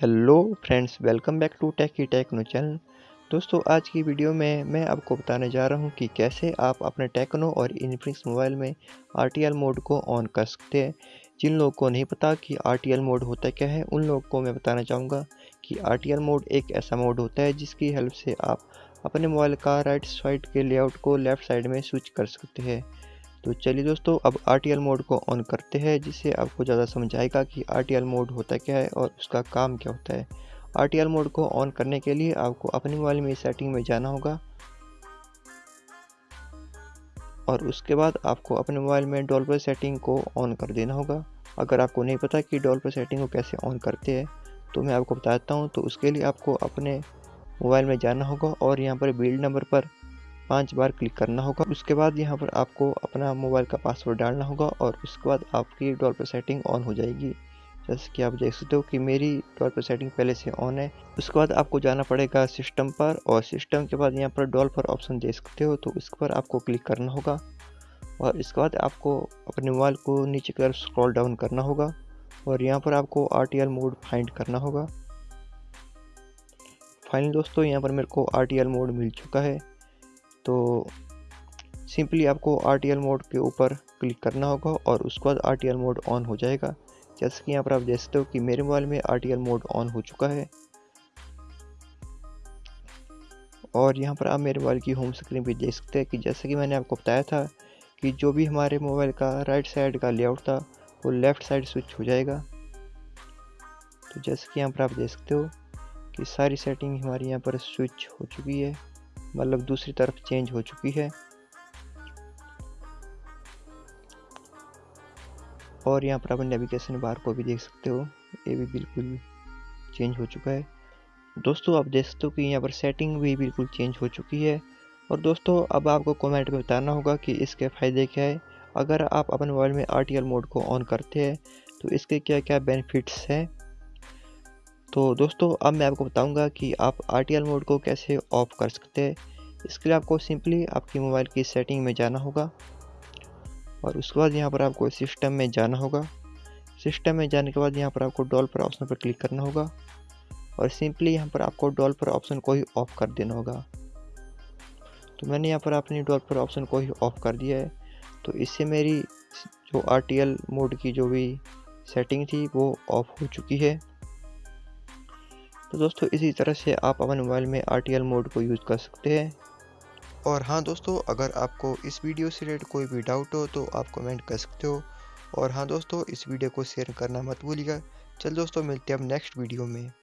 Hello friends, welcome back to tech techno channel दोस्तों, आज की वीडियो में मैं आपको बताने जा रहा हूँ कि कैसे आप अपने टेक्नो और इनफिनिक्स मोबाइल में आरटीएल मोड को ऑन कर सकते हैं। जिन लोगों को नहीं पता कि आरटीएल मोड होता क्या है, उन लोगों को मैं बताना चाहूँगा कि आरटीएल मोड एक ऐसा मोड होता है जिसकी हेल्प से आप अपने मोबाइल का राइट साइड के लेआउट को लेफ़्ट साइड में स्विच कर सकते हैं। तो चलिए दोस्तों, अब आरटीएल मोड को ऑन करते हैं, जिससे आपको ज़्यादा समझ आएगा कि आरटीएल मोड होता क्या है और उसका काम क्या होता है। आरटीएल मोड को ऑन करने के लिए आपको अपने मोबाइल में सेटिंग में जाना होगा। और उसके बाद आपको अपने मोबाइल में डॉल्पर सेटिंग को ऑन कर देना होगा। अगर आपको नहीं पता कि डॉल्पर सेटिंग को कैसे ऑन करते हैं तो मैं आपको बताता हूँ तो उसके लिए आपको अपने मोबाइल में जाना होगा और यहाँ पर बिल्ड नंबर पर पाँच बार क्लिक करना होगा। उसके बाद यहाँ पर आपको अपना मोबाइल का पासवर्ड डालना होगा और उसके बाद आपकी डॉल पर सेटिंग ऑन हो जाएगी। जैसे कि आप देख सकते हो कि मेरी डॉल पर सेटिंग पहले से ऑन है। उसके बाद आपको जाना पड़ेगा सिस्टम पर और सिस्टम के बाद यहाँ पर डॉल पर ऑप्शन दे सकते हो तो इसके पर आपको क्लिक करना होगा। और इसके बाद आपको अपने मोबाइल को नीचे की तरफ़ स्क्रॉल डाउन करना होगा और यहाँ पर आपको आरटीएल मोड फाइंड करना होगा। फाइनली दोस्तों, यहाँ पर मेरे को आरटीएल मोड मिल चुका है। तो सिंपली आपको RTL मोड के ऊपर क्लिक करना होगा और उसके बाद RTL मोड ऑन हो जाएगा। जैसे कि यहाँ पर आप देख सकते हो कि मेरे मोबाइल में RTL मोड ऑन हो चुका है। और यहाँ पर आप मेरे मोबाइल की होम स्क्रीन भी देख सकते हैं कि जैसे कि मैंने आपको बताया था कि जो भी हमारे मोबाइल का राइट साइड का लेआउट था, वो लेफ़्ट साइड स्विच हो जाएगा। तो जैसे कि यहाँ पर आप देख सकते हो कि सारी सेटिंग हमारी यहाँ पर स्विच हो चुकी है। मतलब दूसरी तरफ़ चेंज हो चुकी है। और यहाँ पर आप नेविगेशन बार को भी देख सकते हो। ये भी बिल्कुल चेंज हो चुका है। दोस्तों, आप देख सकते हो कि यहाँ पर सेटिंग भी बिल्कुल चेंज हो चुकी है। और दोस्तों, अब आपको कमेंट में बताना होगा कि इसके फ़ायदे क्या है। अगर आप अपने मोबाइल में आरटीएल मोड को ऑन करते हैं तो इसके क्या क्या बेनिफिट्स हैं? तो दोस्तों, अब मैं आपको बताऊँगा कि आप आरटीएल मोड को कैसे ऑफ़ कर सकते हैं। इसके लिए आपको सिंपली आपकी मोबाइल की सेटिंग में जाना होगा और उसके बाद यहाँ पर आपको सिस्टम में जाना होगा। सिस्टम में जाने के बाद यहाँ पर आपको डॉल पर ऑप्शन पर क्लिक करना होगा और सिंपली यहाँ पर आपको डॉल पर ऑप्शन को ही ऑफ़ कर देना होगा। तो मैंने यहाँ पर अपनी डॉल पर ऑप्शन को ही ऑफ़ कर दिया है। तो इससे मेरी जो आरटीएल मोड की जो भी सेटिंग थी, वो ऑफ़ हो चुकी है। तो दोस्तों, इसी तरह से आप अपने मोबाइल में RTL मोड को यूज़ कर सकते हैं। और हाँ दोस्तों, अगर आपको इस वीडियो से रिलेटेड कोई भी डाउट हो तो आप कमेंट कर सकते हो। और हाँ दोस्तों, इस वीडियो को शेयर करना मत भूलिएगा। चल दोस्तों, मिलते हैं अब नेक्स्ट वीडियो में।